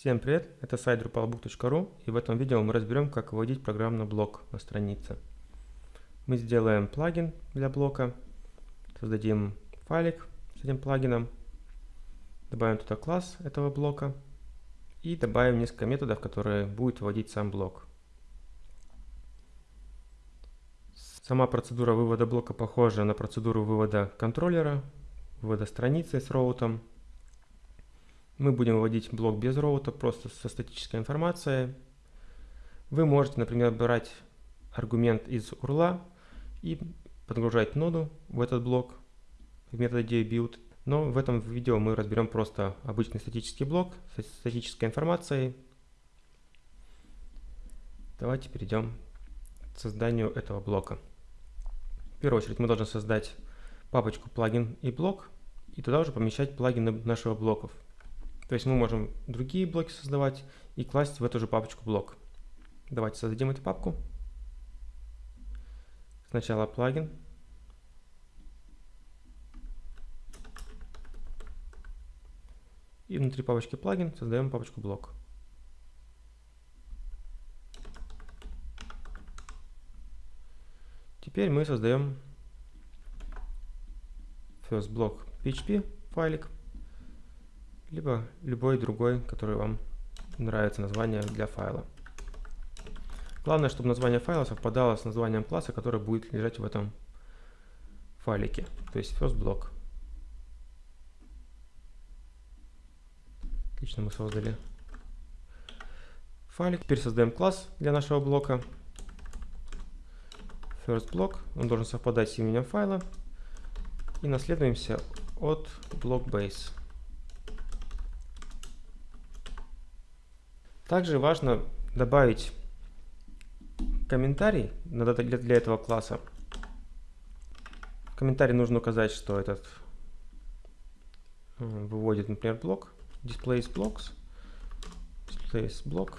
Всем привет, это сайт drupalbook.ru и в этом видео мы разберем, как выводить программный блок на странице. Мы сделаем плагин для блока, создадим файлик с этим плагином, добавим туда класс этого блока и добавим несколько методов, которые будут выводить сам блок. Сама процедура вывода блока похожа на процедуру вывода контроллера, вывода страницы с роутом, мы будем вводить блок без роута, просто со статической информацией. Вы можете, например, брать аргумент из URL и подгружать ноду в этот блок в методе build. Но в этом видео мы разберем просто обычный статический блок с статической информацией. Давайте перейдем к созданию этого блока. В первую очередь мы должны создать папочку плагин и блок и туда уже помещать плагины нашего блоков. То есть мы можем другие блоки создавать и класть в эту же папочку блок. Давайте создадим эту папку. Сначала плагин. И внутри папочки плагин создаем папочку блок. Теперь мы создаем first block PHP файлик либо любой другой, который вам нравится название для файла. Главное, чтобы название файла совпадало с названием класса, который будет лежать в этом файлике, то есть first block. Отлично, мы создали файлик. Теперь создаем класс для нашего блока. First block, он должен совпадать с именем файла. И наследуемся от block base. Также важно добавить комментарий для этого класса. В комментарии нужно указать, что этот выводит, например, блок, displays blocks, displays block.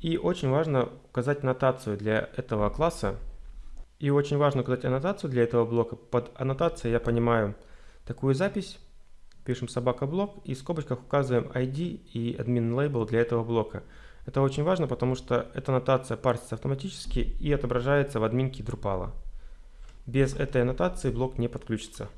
И очень важно указать аннотацию для этого класса. И очень важно указать аннотацию для этого блока. Под аннотацией я понимаю такую запись, пишем собака блок и в скобочках указываем ID и admin label для этого блока. Это очень важно, потому что эта аннотация парсится автоматически и отображается в админке Drupal. Без этой аннотации блок не подключится.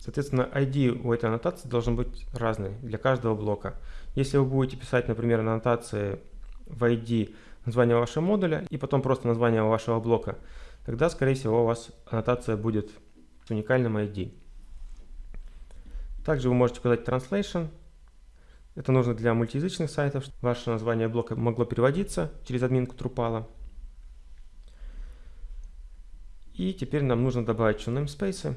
Соответственно, ID у этой аннотации должен быть разный для каждого блока. Если вы будете писать, например, аннотации в ID название вашего модуля и потом просто название вашего блока, тогда, скорее всего, у вас аннотация будет с уникальным ID. Также вы можете указать translation. Это нужно для мультиязычных сайтов, чтобы ваше название блока могло переводиться через админку Drupal. И теперь нам нужно добавить еще namespace.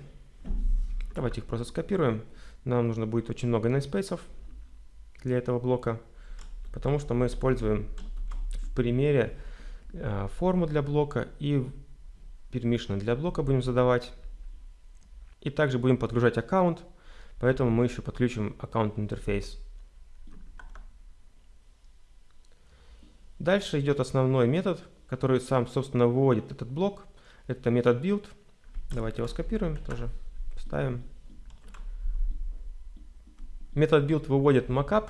Давайте их просто скопируем. Нам нужно будет очень много namespace для этого блока, потому что мы используем в примере э, форму для блока и permission для блока будем задавать. И также будем подгружать аккаунт, поэтому мы еще подключим аккаунт интерфейс. Дальше идет основной метод, который сам, собственно, выводит этот блок. Это метод build. Давайте его скопируем тоже, вставим. Метод build выводит mockup.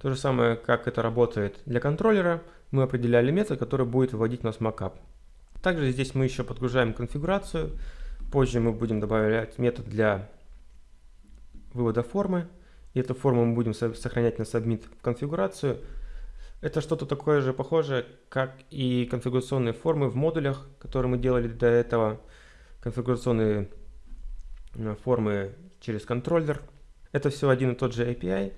То же самое, как это работает для контроллера. Мы определяли метод, который будет выводить у нас mockup. Также здесь мы еще подгружаем конфигурацию. Позже мы будем добавлять метод для вывода формы. И эту форму мы будем сохранять на submit в конфигурацию. Это что-то такое же похожее, как и конфигурационные формы в модулях, которые мы делали до этого. Конфигурационные э, формы через контроллер. Это все один и тот же API,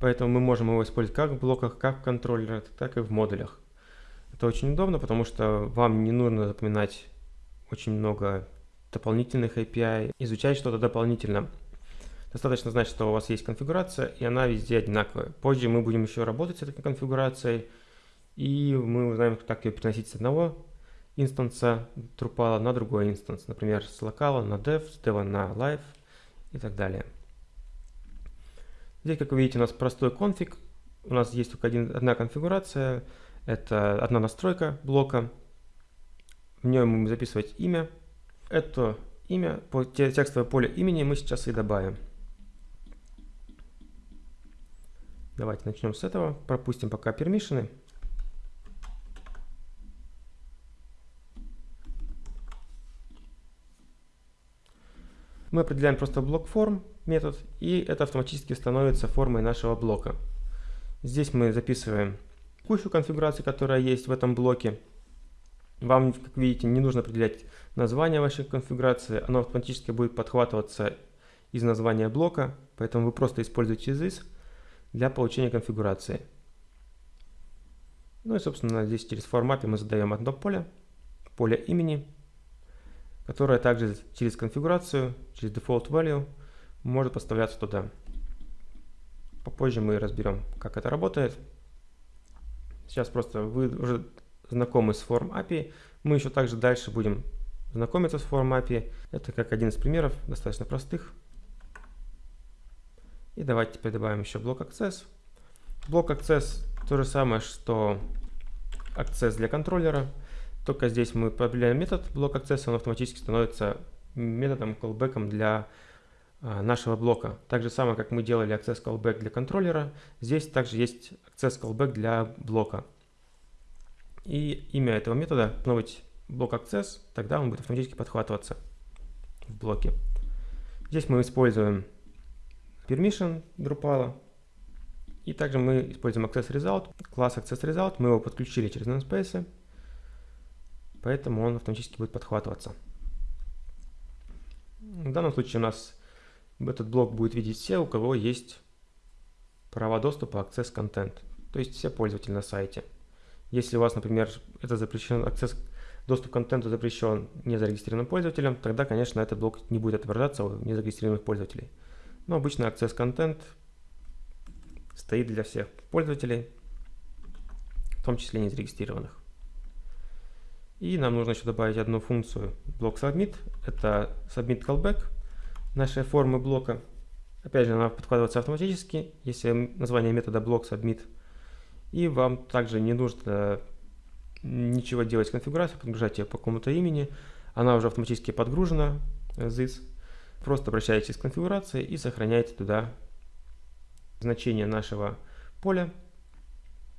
поэтому мы можем его использовать как в блоках, как в контроллерах, так и в модулях. Это очень удобно, потому что вам не нужно запоминать очень много дополнительных API, изучать что-то дополнительно. Достаточно знать, что у вас есть конфигурация, и она везде одинаковая. Позже мы будем еще работать с этой конфигурацией, и мы узнаем, как ее переносить с одного инстанса Drupal на другой инстанс. Например, с локала на dev, с dev на live и так далее. Здесь, как вы видите, у нас простой конфиг. У нас есть только один, одна конфигурация – это одна настройка блока. В нем мы записывать имя. Это имя, текстовое поле имени мы сейчас и добавим. Давайте начнем с этого. Пропустим пока пермишины. Мы определяем просто блок форм метод, и это автоматически становится формой нашего блока. Здесь мы записываем кучу конфигураций, которая есть в этом блоке. Вам, как видите, не нужно определять название вашей конфигурации, оно автоматически будет подхватываться из названия блока, поэтому вы просто используете this для получения конфигурации. Ну и, собственно, здесь через формапе мы задаем одно поле, поле имени, которое также через конфигурацию, через default value может поставляться туда. Попозже мы разберем, как это работает. Сейчас просто вы уже знакомы с форм API. Мы еще также дальше будем знакомиться с форм API. Это как один из примеров, достаточно простых. И давайте теперь добавим еще блок Access. Блок Access то же самое, что Access для контроллера. Только здесь мы определяем метод блок Access, он автоматически становится методом callback для нашего блока. Так же самое, как мы делали access callback для контроллера, здесь также есть access callback для блока. И имя этого метода должно быть блок access, тогда он будет автоматически подхватываться в блоке. Здесь мы используем permission Drupal, и также мы используем access result, класс access result, мы его подключили через namespace, поэтому он автоматически будет подхватываться. В данном случае у нас этот блок будет видеть все, у кого есть права доступа Access Content, то есть все пользователи на сайте. Если у вас, например, это запрещен, Access доступ к контенту запрещен незарегистрированным пользователям, тогда, конечно, этот блок не будет отображаться у незарегистрированных пользователей. Но обычно Access Content стоит для всех пользователей, в том числе незарегистрированных. И нам нужно еще добавить одну функцию блок submit. Это submit callback нашей формы блока. Опять же, она подкладывается автоматически, если название метода блок submit. И вам также не нужно ничего делать с конфигурацией, подгружать ее по какому-то имени. Она уже автоматически подгружена, this. Просто обращаетесь к конфигурации и сохраняете туда значение нашего поля.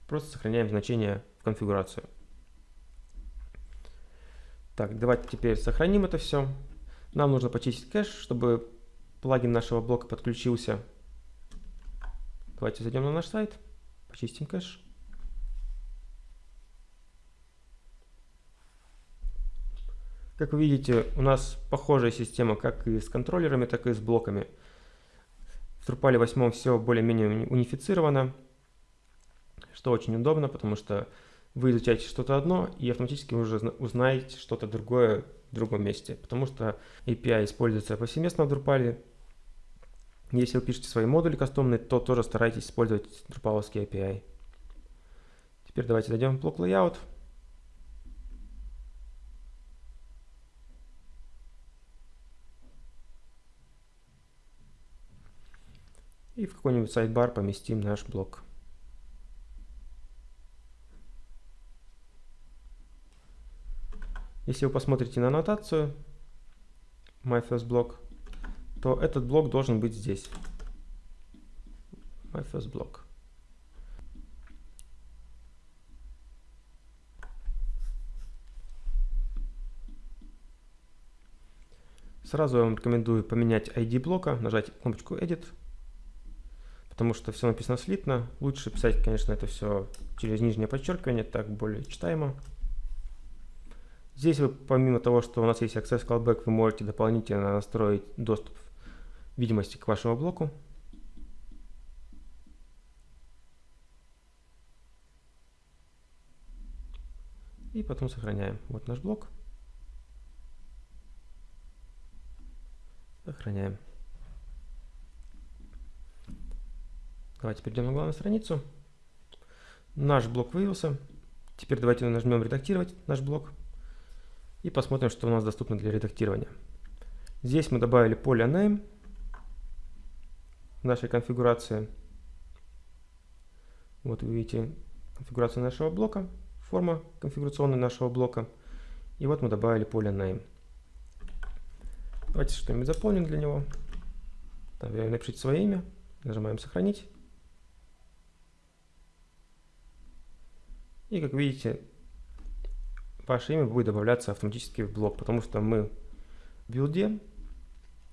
Просто сохраняем значение в конфигурацию. Так, давайте теперь сохраним это все. Нам нужно почистить кэш, чтобы плагин нашего блока подключился. Давайте зайдем на наш сайт, почистим кэш. Как вы видите, у нас похожая система как и с контроллерами, так и с блоками. В Drupal 8 все более-менее унифицировано, что очень удобно, потому что вы изучаете что-то одно и автоматически уже узнаете что-то другое в другом месте, потому что API используется повсеместно в Drupal. Если вы пишете свои модули кастомные, то тоже старайтесь использовать Drupal API. Теперь давайте зайдем в блок Layout. И в какой-нибудь сайдбар поместим наш блок. Если вы посмотрите на аннотацию my first block, то этот блок должен быть здесь. My first block. Сразу я вам рекомендую поменять ID блока, нажать кнопочку Edit, потому что все написано слитно. Лучше писать, конечно, это все через нижнее подчеркивание, так более читаемо. Здесь вы, помимо того, что у нас есть Access Callback, вы можете дополнительно настроить доступ видимости к вашему блоку. И потом сохраняем. Вот наш блок. Сохраняем. Давайте перейдем на главную страницу. Наш блок вывелся. Теперь давайте нажмем редактировать наш блок и посмотрим, что у нас доступно для редактирования. Здесь мы добавили поле name в нашей конфигурации. Вот вы видите конфигурацию нашего блока, форма конфигурационная нашего блока. И вот мы добавили поле name. Давайте что-нибудь заполним для него. Там, напишите свое имя, нажимаем «Сохранить». И как видите, ваше имя будет добавляться автоматически в блок, потому что мы в билде,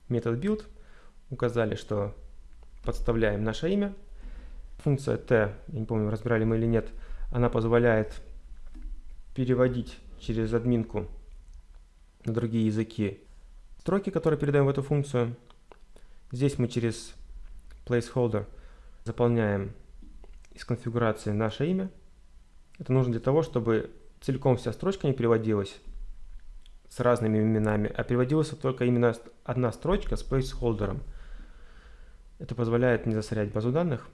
метод build, указали, что подставляем наше имя. Функция t, я не помню, разбирали мы или нет, она позволяет переводить через админку на другие языки строки, которые передаем в эту функцию. Здесь мы через placeholder заполняем из конфигурации наше имя. Это нужно для того, чтобы целиком вся строчка не переводилась с разными именами, а переводилась только именно одна строчка с placeholder. Это позволяет не засорять базу данных.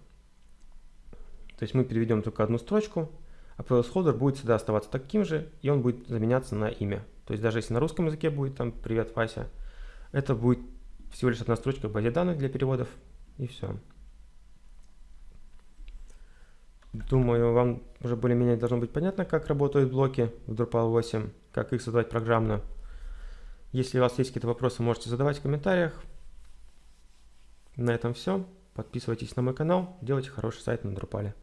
То есть мы переведем только одну строчку, а placeholder будет всегда оставаться таким же, и он будет заменяться на имя. То есть даже если на русском языке будет там «Привет, Вася», это будет всего лишь одна строчка в базе данных для переводов, и все. Думаю, вам уже более-менее должно быть понятно, как работают блоки в Drupal 8, как их создавать программно. Если у вас есть какие-то вопросы, можете задавать в комментариях. На этом все. Подписывайтесь на мой канал, делайте хороший сайт на Drupal.